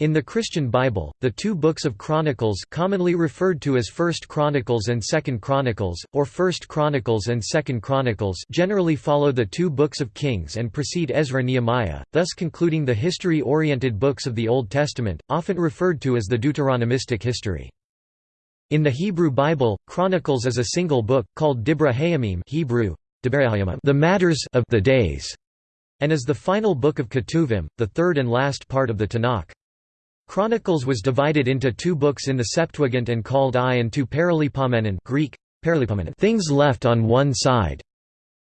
In the Christian Bible, the two books of Chronicles commonly referred to as First Chronicles and Second Chronicles, or First Chronicles and Second Chronicles generally follow the two books of Kings and precede Ezra-Nehemiah, thus concluding the history-oriented books of the Old Testament, often referred to as the Deuteronomistic history. In the Hebrew Bible, Chronicles is a single book, called Dibra Hayamim Hebrew, the matters of the days, and is the final book of Ketuvim, the third and last part of the Tanakh. Chronicles was divided into two books in the Septuagint and called I and II Paralipomenon Greek, things left on one side.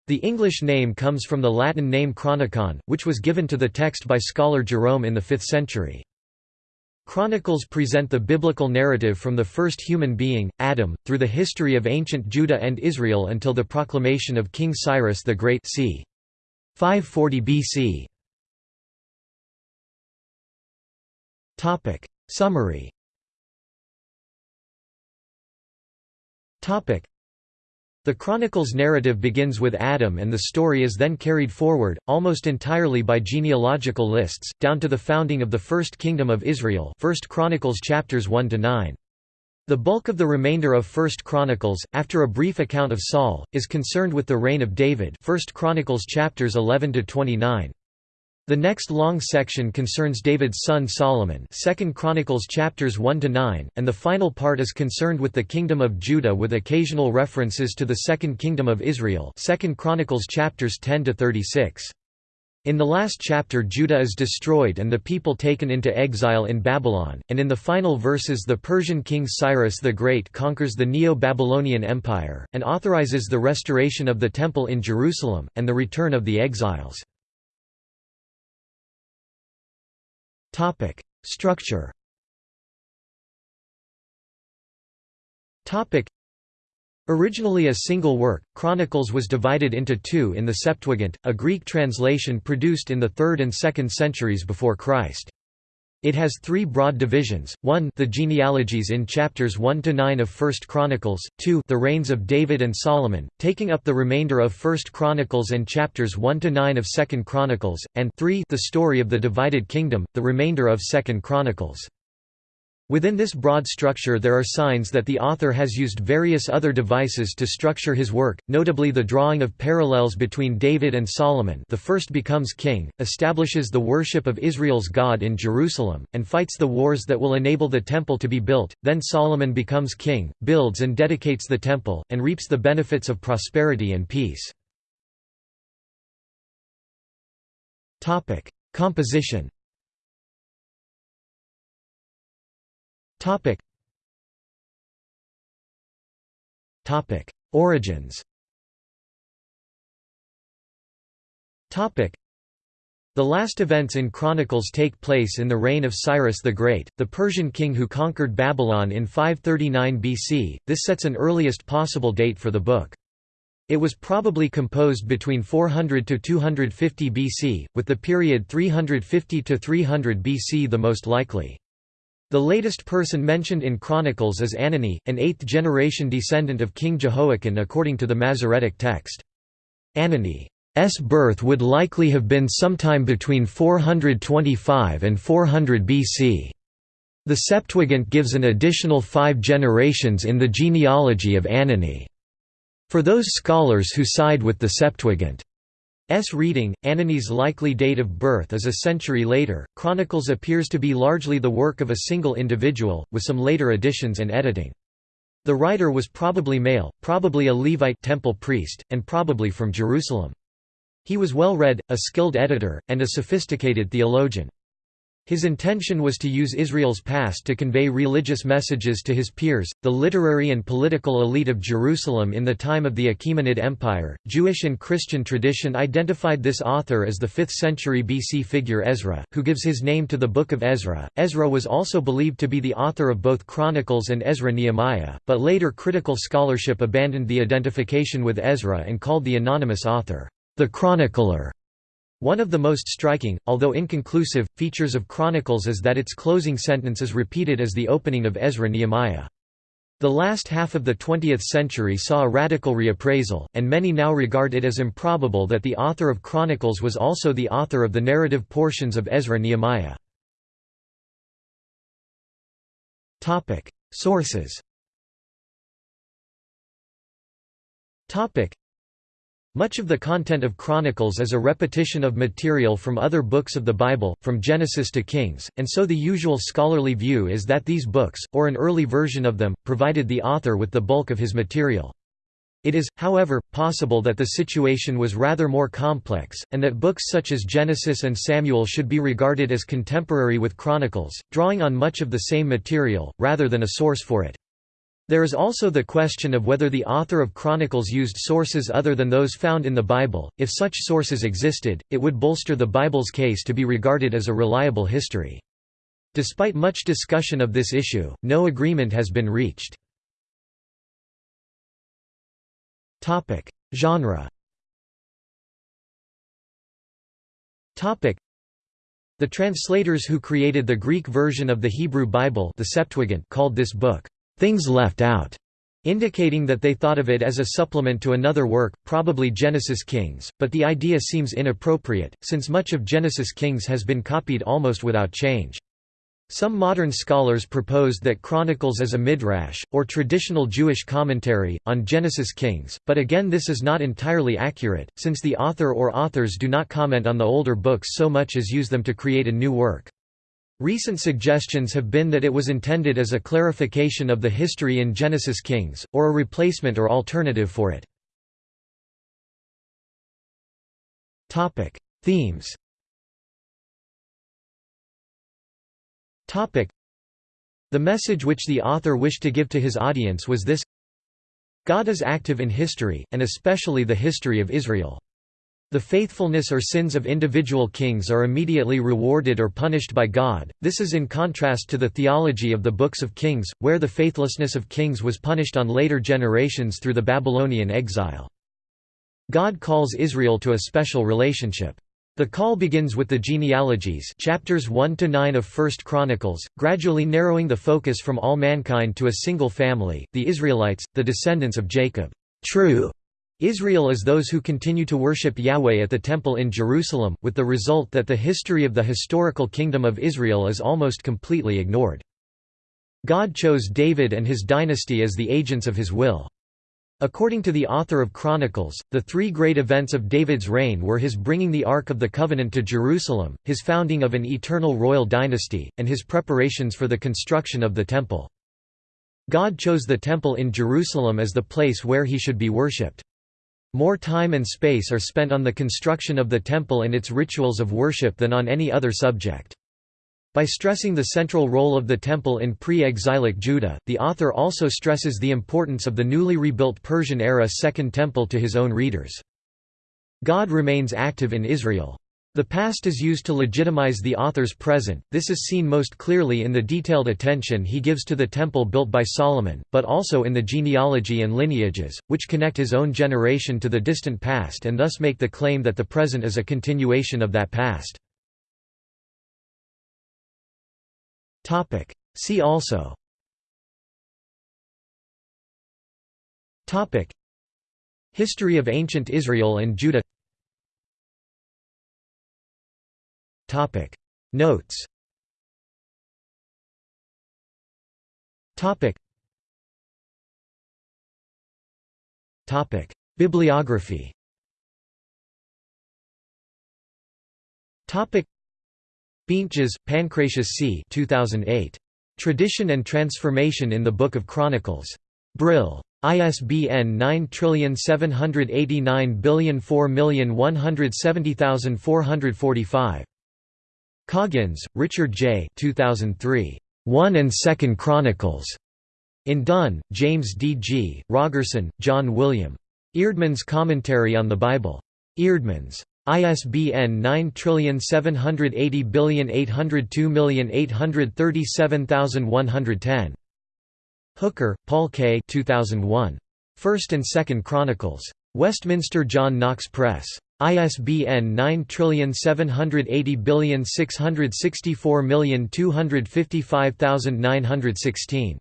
The English name comes from the Latin name Chronicon, which was given to the text by scholar Jerome in the 5th century. Chronicles present the biblical narrative from the first human being, Adam, through the history of ancient Judah and Israel until the proclamation of King Cyrus the Great c. 540 BC. Topic Summary Topic The Chronicles narrative begins with Adam and the story is then carried forward, almost entirely by genealogical lists, down to the founding of the First Kingdom of Israel 1 Chronicles chapters 1 to 9. The bulk of the remainder of First Chronicles, after a brief account of Saul, is concerned with the reign of David 1 Chronicles chapters 11–29. The next long section concerns David's son Solomon 2 Chronicles chapters 1 to 9 and the final part is concerned with the kingdom of Judah with occasional references to the second kingdom of Israel 2 Chronicles chapters 10 to 36 in the last chapter Judah is destroyed and the people taken into exile in Babylon, and in the final verses the Persian king Cyrus the Great conquers the Neo-Babylonian Empire, and authorizes the restoration of the Temple in Jerusalem, and the return of the exiles. Topic: Structure. Topic: Originally a single work, Chronicles was divided into two in the Septuagint, a Greek translation produced in the 3rd and 2nd centuries before Christ. It has three broad divisions, 1 the genealogies in chapters 1 to 9 of 1 Chronicles, 2 the reigns of David and Solomon, taking up the remainder of 1 Chronicles and chapters 1 to 9 of 2 Chronicles, and 3 the story of the divided kingdom, the remainder of 2 Chronicles. Within this broad structure there are signs that the author has used various other devices to structure his work, notably the drawing of parallels between David and Solomon. The first becomes king, establishes the worship of Israel's God in Jerusalem, and fights the wars that will enable the temple to be built, then Solomon becomes king, builds and dedicates the temple, and reaps the benefits of prosperity and peace. Composition Topic. Topic. Origins Topic. The last events in Chronicles take place in the reign of Cyrus the Great, the Persian king who conquered Babylon in 539 BC. This sets an earliest possible date for the book. It was probably composed between 400 to 250 BC, with the period 350 to 300 BC the most likely. The latest person mentioned in Chronicles is Anani, an eighth-generation descendant of King Jehoiachin according to the Masoretic text. Anani's birth would likely have been sometime between 425 and 400 BC. The Septuagint gives an additional five generations in the genealogy of Anani. For those scholars who side with the Septuagint, S reading, Anani's likely date of birth is a century later. Chronicles appears to be largely the work of a single individual, with some later additions and editing. The writer was probably male, probably a Levite temple priest, and probably from Jerusalem. He was well read, a skilled editor, and a sophisticated theologian. His intention was to use Israel's past to convey religious messages to his peers, the literary and political elite of Jerusalem in the time of the Achaemenid Empire. Jewish and Christian tradition identified this author as the 5th century BC figure Ezra, who gives his name to the Book of Ezra. Ezra was also believed to be the author of both Chronicles and Ezra Nehemiah, but later critical scholarship abandoned the identification with Ezra and called the anonymous author, the chronicler. One of the most striking, although inconclusive, features of Chronicles is that its closing sentence is repeated as the opening of Ezra-Nehemiah. The last half of the 20th century saw a radical reappraisal, and many now regard it as improbable that the author of Chronicles was also the author of the narrative portions of Ezra-Nehemiah. Sources much of the content of Chronicles is a repetition of material from other books of the Bible, from Genesis to Kings, and so the usual scholarly view is that these books, or an early version of them, provided the author with the bulk of his material. It is, however, possible that the situation was rather more complex, and that books such as Genesis and Samuel should be regarded as contemporary with Chronicles, drawing on much of the same material, rather than a source for it. There is also the question of whether the author of Chronicles used sources other than those found in the Bible. If such sources existed, it would bolster the Bible's case to be regarded as a reliable history. Despite much discussion of this issue, no agreement has been reached. Topic: Genre. Topic: The translators who created the Greek version of the Hebrew Bible, the Septuagint, called this book things left out, indicating that they thought of it as a supplement to another work, probably Genesis Kings, but the idea seems inappropriate, since much of Genesis Kings has been copied almost without change. Some modern scholars proposed that Chronicles is a midrash, or traditional Jewish commentary, on Genesis Kings, but again this is not entirely accurate, since the author or authors do not comment on the older books so much as use them to create a new work. Recent suggestions have been that it was intended as a clarification of the history in Genesis Kings, or a replacement or alternative for it. Themes The message which the author wished to give to his audience was this God is active in history, and especially the history of Israel. The faithfulness or sins of individual kings are immediately rewarded or punished by God, this is in contrast to the theology of the books of Kings, where the faithlessness of kings was punished on later generations through the Babylonian exile. God calls Israel to a special relationship. The call begins with the genealogies chapters 1 to 9 of 1 Chronicles, gradually narrowing the focus from all mankind to a single family, the Israelites, the descendants of Jacob. True Israel is those who continue to worship Yahweh at the Temple in Jerusalem, with the result that the history of the historical Kingdom of Israel is almost completely ignored. God chose David and his dynasty as the agents of his will. According to the author of Chronicles, the three great events of David's reign were his bringing the Ark of the Covenant to Jerusalem, his founding of an eternal royal dynasty, and his preparations for the construction of the Temple. God chose the Temple in Jerusalem as the place where he should be worshipped. More time and space are spent on the construction of the temple and its rituals of worship than on any other subject. By stressing the central role of the temple in pre-exilic Judah, the author also stresses the importance of the newly rebuilt Persian-era Second Temple to his own readers. God remains active in Israel. The past is used to legitimize the author's present, this is seen most clearly in the detailed attention he gives to the temple built by Solomon, but also in the genealogy and lineages, which connect his own generation to the distant past and thus make the claim that the present is a continuation of that past. See also. History of ancient Israel and Judah Topic Notes Topic Topic Bibliography Topic Beentjes, Pancratius C. 2008. Tradition and Transformation in the Book of Chronicles. Brill. ISBN 9789004170445. Coggins, Richard J. 2003. One and Second Chronicles. In Dunn, James D. G., Rogerson, John William. Eerdmans Commentary on the Bible. Eerdmans. ISBN 9780802837110. Hooker, Paul K. 2001. First and Second Chronicles. Westminster John Knox Press. ISBN 9780664255916.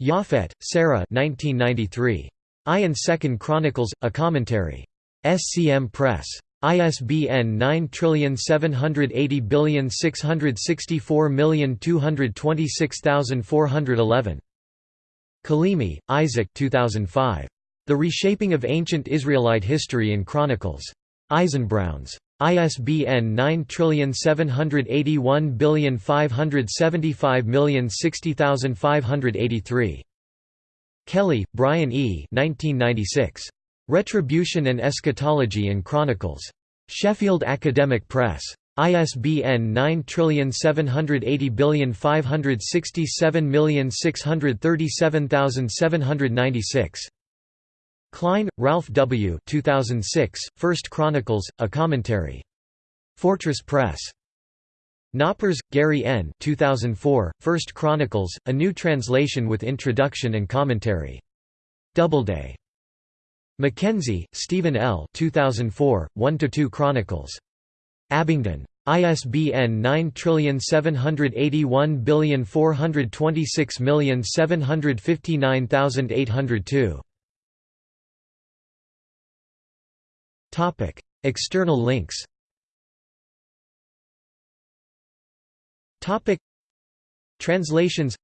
Japhet, Sara 1993. I and Second Chronicles, A Commentary. SCM Press. ISBN 9780664226411. Kalimi, Isaac 2005. The Reshaping of Ancient Israelite History in Chronicles. Eisenbrauns. ISBN 9781575060583. Kelly, Brian E. 1996. Retribution and Eschatology in Chronicles. Sheffield Academic Press. ISBN 9780567637796. Klein, Ralph W. 2006, First Chronicles, A Commentary. Fortress Press. Knoppers, Gary N. 2004, First Chronicles, A New Translation with Introduction and Commentary. Doubleday. McKenzie, Steven L. 2004, 1–2 Chronicles. Abingdon. ISBN 9781426759802. External links Topic: Translations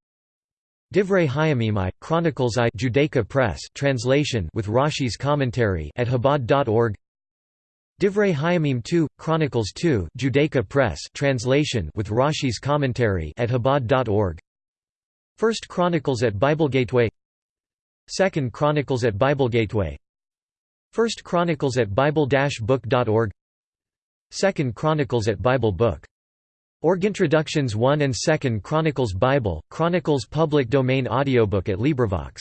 Divrei Hayamim I, Chronicles I Judaica Press translation with Rashi's commentary at Chabad.org Divrei Hayamim II, Chronicles II Judaica Press translation with Rashi's commentary at Chabad.org First Chronicles at Bible Gateway Second Chronicles at Bible Gateway First Chronicles at Bible-book.org Second Chronicles at Bible Book Org Introductions 1 and 2nd Chronicles Bible, Chronicles Public Domain Audiobook at LibriVox